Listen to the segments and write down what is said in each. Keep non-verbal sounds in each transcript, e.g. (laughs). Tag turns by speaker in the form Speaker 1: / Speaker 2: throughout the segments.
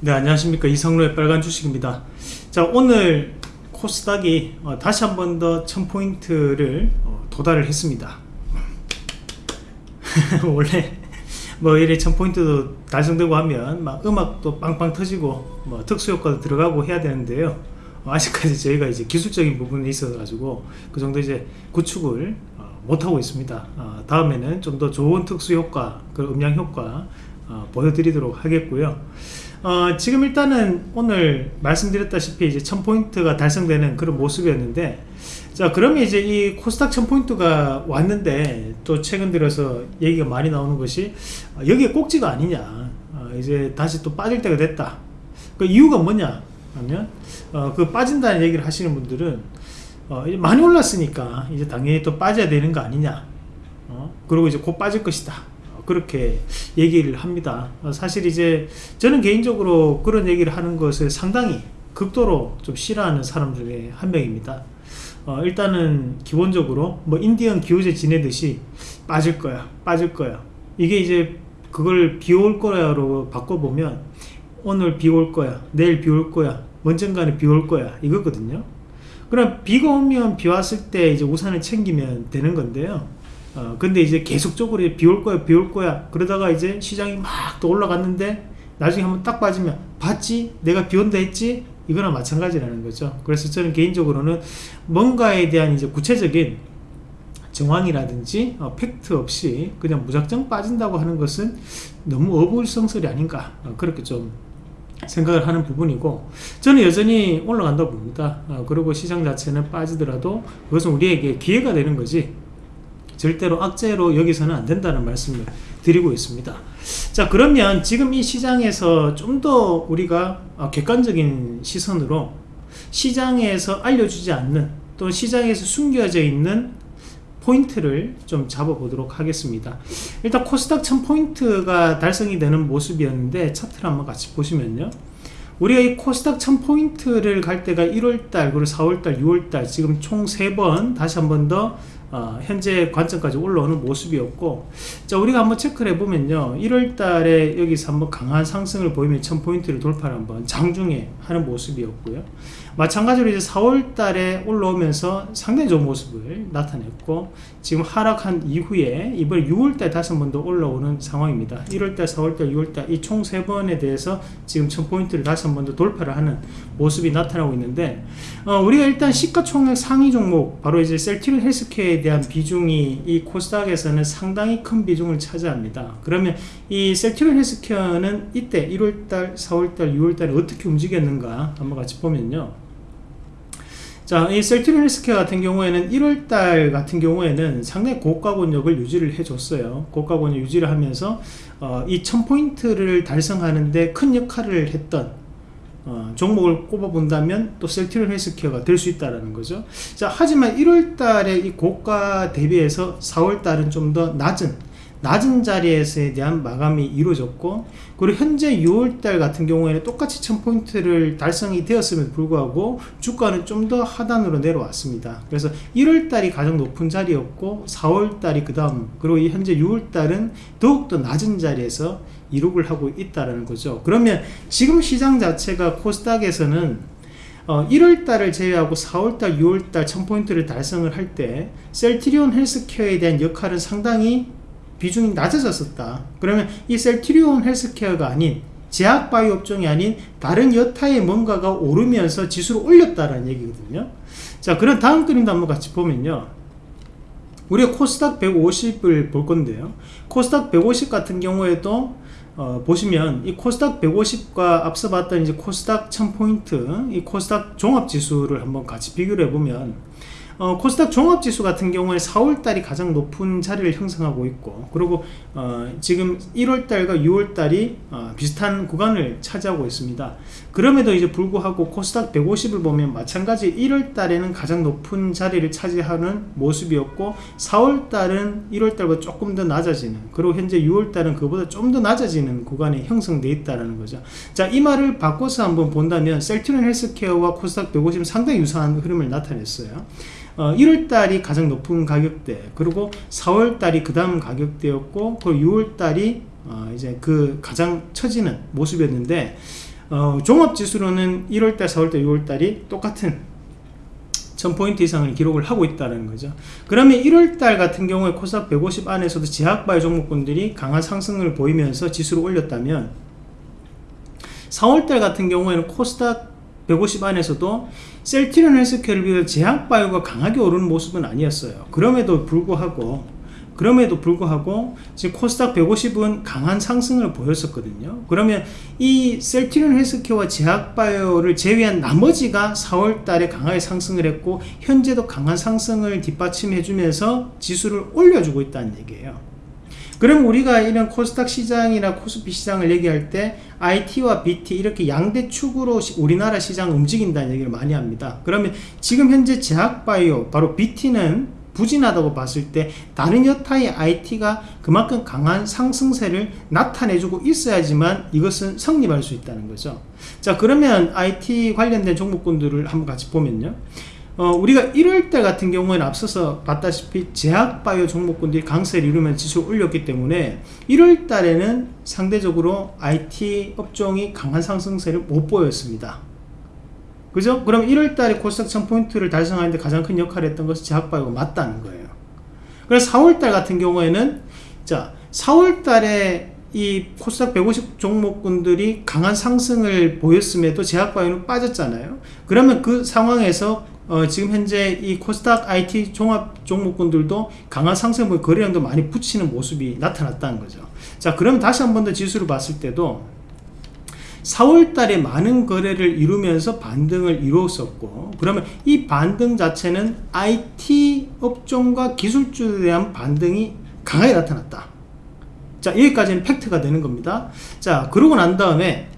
Speaker 1: 네 안녕하십니까. 이성로의 빨간 주식입니다. 자 오늘 코스닥이 어, 다시 한 번 더 1000포인트를 어, 도달을 했습니다. (laughs) 원래 뭐 이래 1000포인트도 달성되고 하면 막 음악도 빵빵 터지고 뭐 특수효과도 들어가고 해야 되는데요. 어, 아직까지 저희가 이제 기술적인 부분에 있어 가지고 그 정도 이제 구축을 어, 못하고 있습니다. 어, 다음에는 좀 더 좋은 특수효과 그 음량 효과 어, 보여드리도록 하겠고요. 어, 지금 일단은 오늘 말씀드렸다시피 이제 1000포인트가 달성되는 그런 모습이었는데 자 그러면 이제 이 코스닥 1000포인트가 왔는데 또 최근 들어서 얘기가 많이 나오는 것이 어, 여기에 꼭지가 아니냐. 어, 이제 다시 또 빠질 때가 됐다. 그 이유가 뭐냐 하면 어, 그 빠진다는 얘기를 하시는 분들은 어, 많이 올랐으니까 이제 당연히 또 빠져야 되는 거 아니냐. 어? 그리고 이제 곧 빠질 것이다 그렇게 얘기를 합니다. 사실 이제 저는 개인적으로 그런 얘기를 하는 것을 상당히 극도로 좀 싫어하는 사람 중에 한 명입니다. 어, 일단은 기본적으로 뭐 인디언 기호제 지내듯이 빠질 거야 빠질 거야. 이게 이제 그걸 비올 거야로 바꿔보면 오늘 비올 거야 내일 비올 거야 언젠가는 비올 거야 이거거든요. 그럼 비가 오면 비 왔을 때 이제 우산을 챙기면 되는 건데요 어, 근데 이제 계속적으로 비올 거야 비올 거야. 그러다가 이제 시장이 막 또 올라갔는데 나중에 한번 딱 빠지면 봤지? 내가 비 온다 했지? 이거랑 마찬가지라는 거죠. 그래서 저는 개인적으로는 뭔가에 대한 이제 구체적인 정황이라든지 어, 팩트 없이 그냥 무작정 빠진다고 하는 것은 너무 어불성설이 아닌가 어, 그렇게 좀 생각을 하는 부분이고 저는 여전히 올라간다고 봅니다. 어, 그리고 시장 자체는 빠지더라도 그것은 우리에게 기회가 되는 거지 절대로 악재로 여기서는 안 된다는 말씀을 드리고 있습니다. 자 그러면 지금 이 시장에서 좀 더 우리가 아, 객관적인 시선으로 시장에서 알려주지 않는 또 시장에서 숨겨져 있는 포인트를 좀 잡아보도록 하겠습니다. 일단 코스닥 1000포인트가 달성이 되는 모습이었는데 차트를 한번 같이 보시면요. 우리가 이 코스닥 1000포인트를 갈 때가 1월달 그리고 4월달 6월달 지금 총 3번 다시 한 번 더 어, 현재 관점까지 올라오는 모습이었고 자 우리가 한번 체크를 해보면요. 1월달에 여기서 한번 강한 상승을 보이면 1000포인트를 돌파를 한번 장중에 하는 모습이었고요. 마찬가지로 이제 4월달에 올라오면서 상당히 좋은 모습을 나타냈고 지금 하락한 이후에 이번 6월달 다시 한 번 더 올라오는 상황입니다. 1월달 4월달 6월달 이 총 세 번에 대해서 지금 1000포인트를 다시 한 번 더 돌파를 하는 모습이 나타나고 있는데 어, 우리가 일단 시가총액 상위 종목 바로 이제 셀티리 헬스케어 에 대한 비중이 이 코스닥에서는 상당히 큰 비중을 차지합니다 그러면 이 셀티리 헬스케어는 이때 1월달 4월달 6월달에 어떻게 움직였는가 한번 같이 보면요 자, 이 셀트린 헬스케어 같은 경우에는 1월달 같은 경우에는 상당히 고가 권역을 유지를 해줬어요. 고가 권역 유지를 하면서 어, 이 1000포인트를 달성하는데 큰 역할을 했던 어, 종목을 꼽아본다면 또 셀트린 헬스케어가 될 수 있다는 거죠. 자, 하지만 1월달에 이 고가 대비해서 4월달은 좀 더 낮은 낮은 자리에서에 대한 마감이 이루어졌고 그리고 현재 6월달 같은 경우에는 똑같이 1000포인트를 달성이 되었음에도 불구하고 주가는 좀 더 하단으로 내려왔습니다 그래서 1월달이 가장 높은 자리였고 4월달이 그 다음 그리고 현재 6월달은 더욱더 낮은 자리에서 이룩을 하고 있다는 거죠. 그러면 지금 시장 자체가 코스닥에서는 어, 1월달을 제외하고 4월달 6월달 1000포인트를 달성을 할 때 셀트리온 헬스케어에 대한 역할은 상당히 비중이 낮아졌었다. 그러면 이 셀트리온 헬스케어가 아닌 제약바이오 업종이 아닌 다른 여타의 뭔가가 오르면서 지수를 올렸다는 얘기거든요. 자 그럼 다음 그림도 한번 같이 보면요. 우리가 코스닥 150을 볼 건데요. 코스닥 150 같은 경우에도 어, 보시면 이 코스닥 150과 앞서 봤던 이제 코스닥 1000포인트 이 코스닥 종합지수를 한번 같이 비교를 해보면 어, 코스닥 종합지수 같은 경우에 4월달이 가장 높은 자리를 형성하고 있고 그리고 어, 지금 1월달과 6월달이 어, 비슷한 구간을 차지하고 있습니다. 그럼에도 이제 불구하고 코스닥 150을 보면 마찬가지 1월달에는 가장 높은 자리를 차지하는 모습이었고 4월달은 1월달보다 조금 더 낮아지는 그리고 현재 6월달은 그보다 좀 더 낮아지는 구간이 형성되어 있다는 거죠. 자이 말을 바꿔서 한번 본다면 셀트리온 헬스케어와 코스닥 150은 상당히 유사한 흐름을 나타냈어요 어, 1월달이 가장 높은 가격대 그리고 4월달이 그 다음 가격대였고 그리고 6월달이 어, 이제 그 가장 처지는 모습이었는데 어, 종합지수로는 1월달, 4월달, 6월달이 똑같은 1000포인트 이상을 기록을 하고 있다는 거죠. 그러면 1월달 같은 경우에 코스닥 150 안에서도 제약바이오 종목군들이 강한 상승을 보이면서 지수를 올렸다면 4월달 같은 경우에는 코스닥 150 안에서도 셀티론 헬스케어를 비롯해 제약 바이오가 강하게 오르는 모습은 아니었어요. 그럼에도 불구하고 그럼에도 불구하고 지금 코스닥 150은 강한 상승을 보였었거든요. 그러면 이 셀티론 헬스케어와 제약바이오를 제외한 나머지가 4월 달에 강하게 상승을 했고 현재도 강한 상승을 뒷받침해 주면서 지수를 올려주고 있다는 얘기예요. 그럼 우리가 이런 코스닥 시장이나 코스피 시장을 얘기할 때 IT와 BT 이렇게 양대 축으로 우리나라 시장 움직인다는 얘기를 많이 합니다. 그러면 지금 현재 제약바이오 바로 BT는 부진하다고 봤을 때 다른 여타의 IT가 그만큼 강한 상승세를 나타내주고 있어야지만 이것은 성립할 수 있다는 거죠. 자 그러면 IT 관련된 종목군들을 한번 같이 보면요. 어, 우리가 1월달 같은 경우에는 앞서서 봤다시피 제약바이오 종목군들이 강세를 이루면 지수를 올렸기 때문에 1월달에는 상대적으로 IT 업종이 강한 상승세를 못 보였습니다. 그죠? 그럼 1월달에 코스닥 1000포인트를 달성하는데 가장 큰 역할을 했던 것은 제약바이오가 맞다는 거예요. 그래서 4월달 같은 경우에는 자 4월달에 이 코스닥 150 종목군들이 강한 상승을 보였음에도 제약바이오는 빠졌잖아요. 그러면 그 상황에서 어, 지금 현재 이 코스닥 IT 종합 종목군들도 강한 상승을 거래량도 많이 붙이는 모습이 나타났다는 거죠. 자, 그러면 다시 한 번 더 지수를 봤을 때도 4월 달에 많은 거래를 이루면서 반등을 이루었었고 그러면 이 반등 자체는 IT 업종과 기술주에 대한 반등이 강하게 나타났다 자 여기까지는 팩트가 되는 겁니다 자 그러고 난 다음에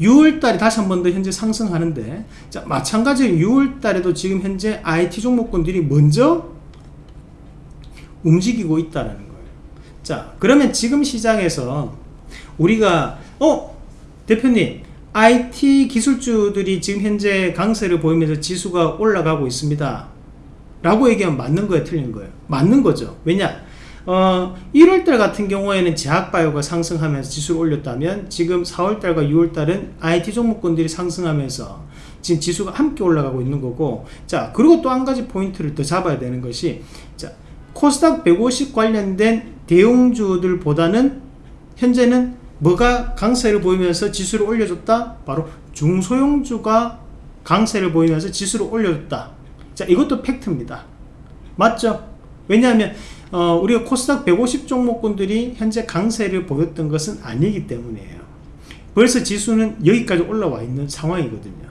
Speaker 1: 6월달에 다시 한 번 더 현재 상승하는데 자 마찬가지로 6월달에도 지금 현재 IT 종목군들이 먼저 움직이고 있다는 거예요. 자 그러면 지금 시장에서 우리가 어 대표님 IT 기술주들이 지금 현재 강세를 보이면서 지수가 올라가고 있습니다. 라고 얘기하면 맞는 거예요? 틀린 거예요? 맞는 거죠. 왜냐 어, 1월달 같은 경우에는 제약바이오가 상승하면서 지수를 올렸다면 지금 4월달과 6월달은 IT 종목군들이 상승하면서 지금 지수가 함께 올라가고 있는 거고 자 그리고 또 한 가지 포인트를 더 잡아야 되는 것이 자 코스닥 150 관련된 대형주들보다는 현재는 뭐가 강세를 보이면서 지수를 올려줬다? 바로 중소형주가 강세를 보이면서 지수를 올려줬다. 자, 이것도 팩트입니다. 맞죠? 왜냐하면 어, 우리가 코스닥 150 종목군들이 현재 강세를 보였던 것은 아니기 때문이에요. 벌써 지수는 여기까지 올라와 있는 상황이거든요.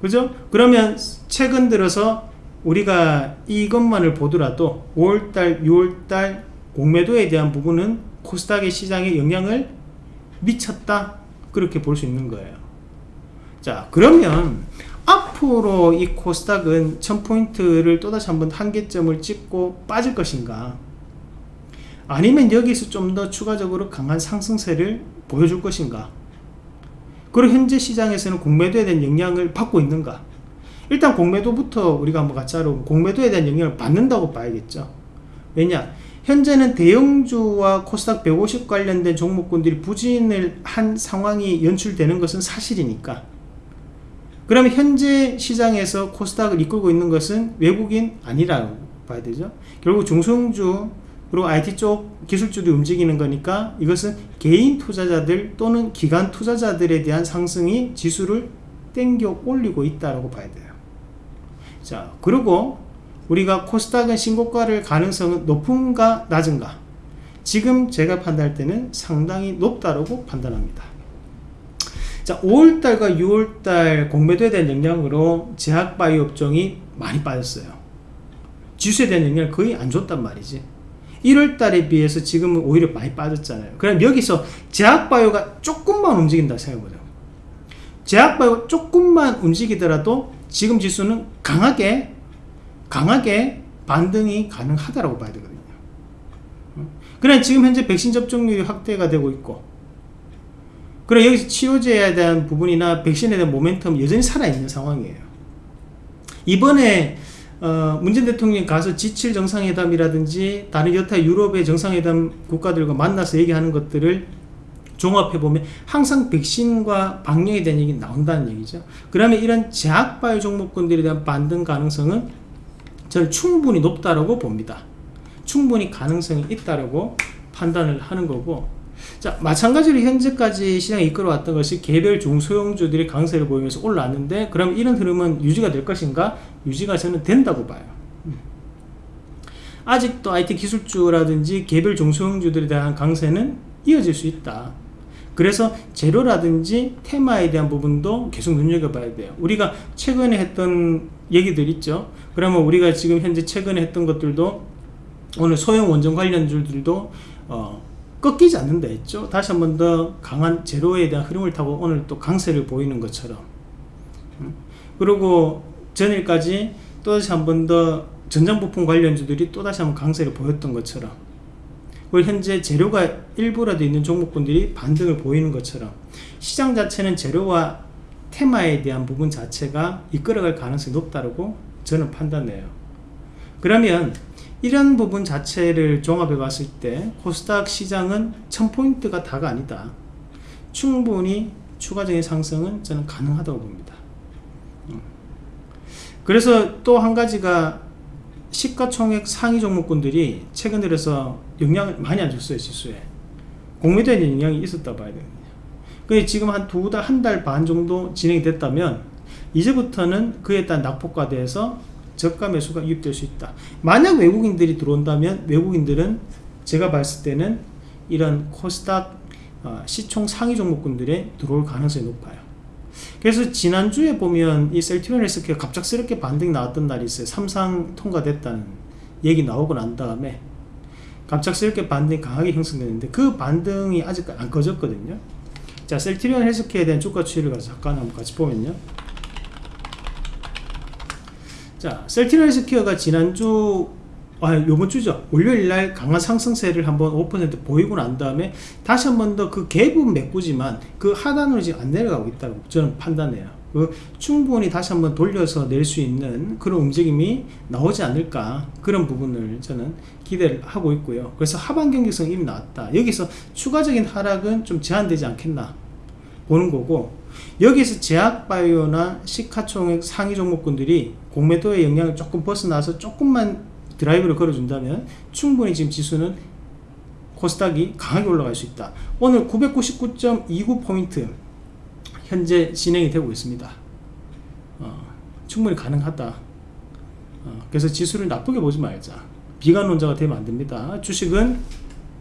Speaker 1: 그죠? 그러면 최근 들어서 우리가 이것만을 보더라도 5월달, 6월달 공매도에 대한 부분은 코스닥의 시장에 영향을 미쳤다 그렇게 볼 수 있는 거예요 자 그러면 앞으로 이 코스닥은 1000포인트를 또다시 한번 한계점을 찍고 빠질 것인가? 아니면 여기서 좀 더 추가적으로 강한 상승세를 보여줄 것인가? 그리고 현재 시장에서는 공매도에 대한 영향을 받고 있는가? 일단 공매도부터 우리가 한번 같이 알아보면 공매도에 대한 영향을 받는다고 봐야겠죠. 왜냐? 현재는 대형주와 코스닥 150 관련된 종목군들이 부진을 한 상황이 연출되는 것은 사실이니까 그러면 현재 시장에서 코스닥을 이끌고 있는 것은 외국인 아니라고 봐야 되죠. 결국 중소형주 그리고 IT 쪽 기술주도 움직이는 거니까 이것은 개인 투자자들 또는 기관 투자자들에 대한 상승이 지수를 땡겨 올리고 있다고 봐야 돼요. 자 그리고 우리가 코스닥은 신고가를 가능성은 높은가 낮은가? 지금 제가 판단할 때는 상당히 높다고 판단합니다 자 5월달과 6월달 공매도에 대한 영향으로 제약바이오 업종이 많이 빠졌어요. 지수에 대한 영향을 거의 안 줬단 말이지. 1월달에 비해서 지금은 오히려 많이 빠졌잖아요. 그럼 여기서 제약바이오가 조금만 움직인다 생각해보자. 제약바이오 조금만 움직이더라도 지금 지수는 강하게 강하게 반등이 가능하다고 봐야 되거든요. 그래 지금 현재 백신 접종률이 확대가 되고 있고 그래 여기서 치료제에 대한 부분이나 백신에 대한 모멘텀 여전히 살아있는 상황이에요. 이번에 어, 문재인 대통령이 가서 G7 정상회담이라든지 다른 여타 유럽의 정상회담 국가들과 만나서 얘기하는 것들을 종합해보면 항상 백신과 방역에 대한 얘기 나온다는 얘기죠. 그러면 이런 제약바이오 종목군들에 대한 반등 가능성은 저는 충분히 높다라고 봅니다. 충분히 가능성이 있다라고 판단을 하는 거고 자 마찬가지로 현재까지 시장에 이끌어왔던 것이 개별 중소형주들이 강세를 보이면서 올라왔는데 그럼 이런 흐름은 유지가 될 것인가? 유지가 저는 된다고 봐요. 음. 아직도 IT 기술주라든지 개별 중소형주들에 대한 강세는 이어질 수 있다. 그래서 재료라든지 테마에 대한 부분도 계속 눈여겨봐야 돼요. 우리가 최근에 했던 얘기들 있죠. 그러면 우리가 지금 현재 최근에 했던 것들도 오늘 소형 원전 관련주들도 어, 꺾이지 않는다 했죠. 다시 한 번 더 강한 제로에 대한 흐름을 타고 오늘 또 강세를 보이는 것처럼. 음. 그리고 전일까지 또다시 한 번 더 전장부품 관련주들이 또다시 한 번 강세를 보였던 것처럼. 그리고 현재 재료가 일부라도 있는 종목군들이 반등을 보이는 것처럼 시장 자체는 재료와 테마에 대한 부분 자체가 이끌어갈 가능성이 높다고 저는 판단해요. 그러면 이런 부분 자체를 종합해 봤을 때 코스닥 시장은 1000포인트가 다가 아니다. 충분히 추가적인 상승은 저는 가능하다고 봅니다. 음. 그래서 또 한 가지가 시가총액 상위 종목군들이 최근 들어서 영향을 많이 안 줬어요 지수에 공매도에 영향이 있었다 봐야 되거든요 그 지금 한 두 달 한 달 반 정도 진행이 됐다면 이제부터는 그에 따른 낙폭과 대해서 저가 매수가 유입될 수 있다. 만약 외국인들이 들어온다면 외국인들은 제가 봤을 때는 이런 코스닥 어, 시총 상위 종목군들에 들어올 가능성이 높아요. 그래서 지난주에 보면 이 셀트리온 헬스케어 갑작스럽게 반등이 나왔던 날이 있어요. 삼상 통과됐다는 얘기 나오고 난 다음에 갑작스럽게 반등이 강하게 형성되는데 그 반등이 아직 안 꺼졌거든요. 자 셀트리온 헬스케어에 대한 주가 추이를 잠깐 한번 같이 보면요 자 셀트리온 헬스케어가 지난주 아, 요번 주죠. 월요일 날 강한 상승세를 한번 5% 보이고 난 다음에 다시 한 번 더 그 갭은 메꾸지만 그 하단으로 지금 안 내려가고 있다고 저는 판단해요. 그 충분히 다시 한번 돌려서 낼 수 있는 그런 움직임이 나오지 않을까 그런 부분을 저는 기대를 하고 있고요. 그래서 하반 경기성 이미 나왔다. 여기서 추가적인 하락은 좀 제한되지 않겠나 보는 거고 여기서 제약바이오나 시카총액 상위 종목군들이 공매도의 영향을 조금 벗어나서 조금만 드라이브를 걸어준다면 충분히 지금 지수는 코스닥이 강하게 올라갈 수 있다. 오늘 999.29포인트 현재 진행이 되고 있습니다. 어, 충분히 가능하다. 어, 그래서 지수를 나쁘게 보지 말자. 비관론자가 되면 안 됩니다. 주식은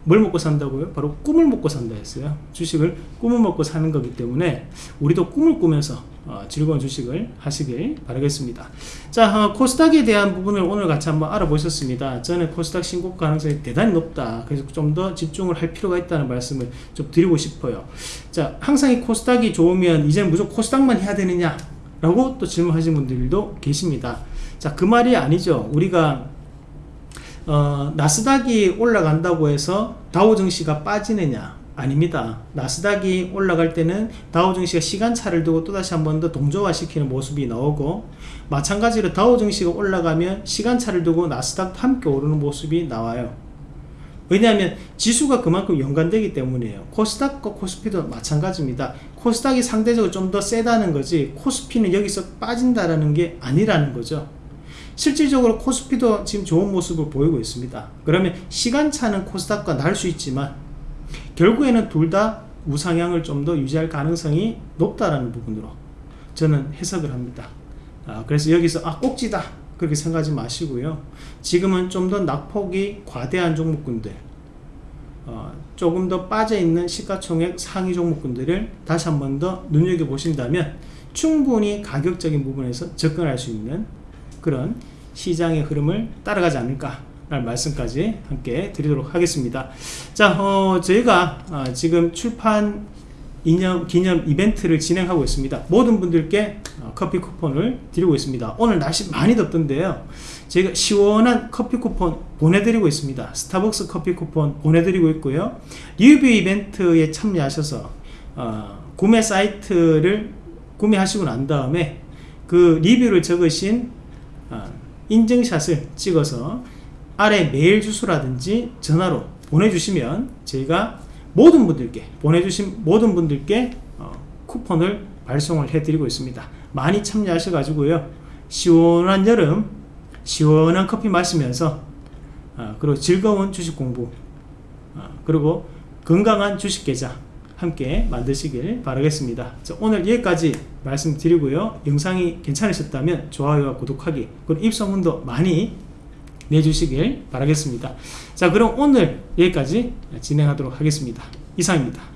Speaker 1: 뭘 먹고 산다고요? 바로 꿈을 먹고 산다 했어요. 주식을 꿈을 먹고 사는 거기 때문에 우리도 꿈을 꾸면서 어, 즐거운 주식을 하시길 바라겠습니다. 자, 어, 코스닥에 대한 부분을 오늘 같이 한번 알아보셨습니다. 저는 코스닥 신고 가능성이 대단히 높다. 그래서 좀 더 집중을 할 필요가 있다는 말씀을 좀 드리고 싶어요. 자, 항상 이 코스닥이 좋으면 이제는 무조건 코스닥만 해야 되느냐? 라고 또 질문하시는 분들도 계십니다. 자, 그 말이 아니죠. 우리가 어, 나스닥이 올라간다고 해서 다우 증시가 빠지느냐? 아닙니다. 나스닥이 올라갈 때는 다우 증시가 시간차를 두고 또다시 한 번 더 동조화 시키는 모습이 나오고 마찬가지로 다우 증시가 올라가면 시간차를 두고 나스닥도 함께 오르는 모습이 나와요. 왜냐하면 지수가 그만큼 연관되기 때문이에요. 코스닥과 코스피도 마찬가지입니다. 코스닥이 상대적으로 좀 더 세다는 거지 코스피는 여기서 빠진다라는 게 아니라는 거죠 실질적으로 코스피도 지금 좋은 모습을 보이고 있습니다. 그러면 시간차는 코스닥과 날 수 있지만 결국에는 둘 다 우상향을 좀 더 유지할 가능성이 높다라는 부분으로 저는 해석을 합니다. 아, 그래서 여기서 아 꼭지다 그렇게 생각하지 마시고요. 지금은 좀 더 낙폭이 과대한 종목군들 어, 조금 더 빠져있는 시가총액 상위 종목군들을 다시 한 번 더 눈여겨보신다면 충분히 가격적인 부분에서 접근할 수 있는 그런 시장의 흐름을 따라가지 않을까 라는 말씀까지 함께 드리도록 하겠습니다. 자 어, 저희가 어, 지금 출판 이념, 기념 이벤트를 진행하고 있습니다. 모든 분들께 어, 커피 쿠폰을 드리고 있습니다. 오늘 날씨 많이 덥던데요. 제가 시원한 커피 쿠폰 보내드리고 있습니다. 스타벅스 커피 쿠폰 보내드리고 있고요. 리뷰 이벤트에 참여하셔서 어, 구매 사이트를 구매하시고 난 다음에 그 리뷰를 적으신 어, 인증샷을 찍어서 아래 메일 주소라든지 전화로 보내주시면 저희가 모든 분들께 보내주신 모든 분들께 어, 쿠폰을 발송을 해드리고 있습니다. 많이 참여하셔가지고요. 시원한 여름, 시원한 커피 마시면서 어, 그리고 즐거운 주식 공부 어, 그리고 건강한 주식 계좌 함께 만드시길 바라겠습니다. 자, 오늘 여기까지 말씀드리고요. 영상이 괜찮으셨다면 좋아요와 구독하기 그리고 입소문도 많이 내주시길 바라겠습니다. 자 그럼 오늘 여기까지 진행하도록 하겠습니다. 이상입니다.